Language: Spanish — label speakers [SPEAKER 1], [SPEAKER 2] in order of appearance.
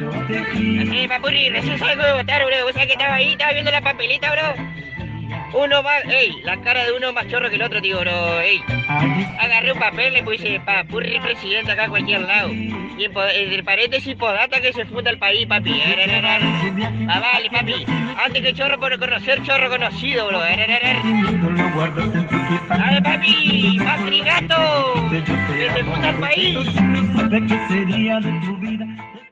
[SPEAKER 1] Eh, sí, papurri, recién salgo de votar, bro. Vos sabés que estaba ahí, estaba viendo la papelita, bro. Uno más, ey, la cara de uno más chorro que el otro, tío, bro, ey. Agarré un papel, le puse papurri presidente acá a cualquier lado. Y en, el paréntesis podata que se funda el país, papi. Ah, vale, papi. Antes que chorro por conocer, chorro conocido, bro. Eh, Dale, papi, papi gato. Que se funda el país.